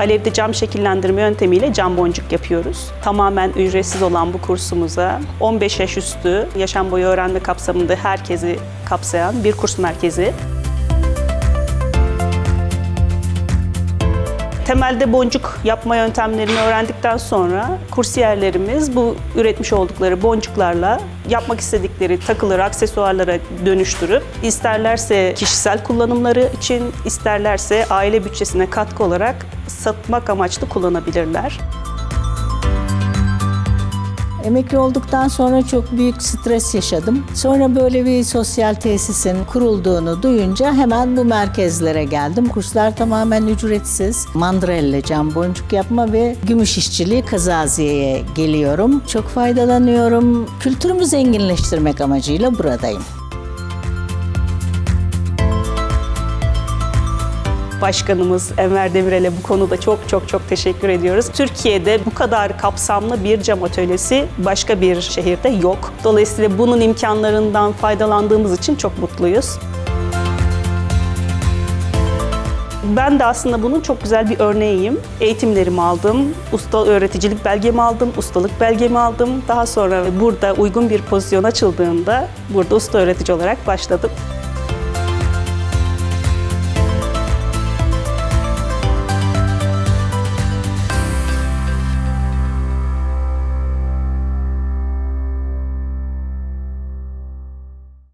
Alevde cam şekillendirme yöntemiyle cam boncuk yapıyoruz. Tamamen ücretsiz olan bu kursumuza 15 yaş üstü yaşam boyu öğrenme kapsamında herkesi kapsayan bir kurs merkezi. Temelde boncuk yapma yöntemlerini öğrendikten sonra kursiyerlerimiz bu üretmiş oldukları boncuklarla yapmak istedikleri takıları, aksesuarlara dönüştürüp isterlerse kişisel kullanımları için, isterlerse aile bütçesine katkı olarak satmak amaçlı kullanabilirler. Emekli olduktan sonra çok büyük stres yaşadım. Sonra böyle bir sosyal tesisin kurulduğunu duyunca hemen bu merkezlere geldim. Kurslar tamamen ücretsiz. Mandrelle cam boncuk yapma ve gümüş işçiliği kazaziyeye geliyorum. Çok faydalanıyorum. Kültürümü zenginleştirmek amacıyla buradayım. Başkanımız Enver Demirel'e bu konuda çok çok çok teşekkür ediyoruz. Türkiye'de bu kadar kapsamlı bir cam atölyesi başka bir şehirde yok. Dolayısıyla bunun imkanlarından faydalandığımız için çok mutluyuz. Ben de aslında bunun çok güzel bir örneğiyim. Eğitimlerimi aldım, usta öğreticilik belgemi aldım, ustalık belgemi aldım. Daha sonra burada uygun bir pozisyon açıldığında burada usta öğretici olarak başladım.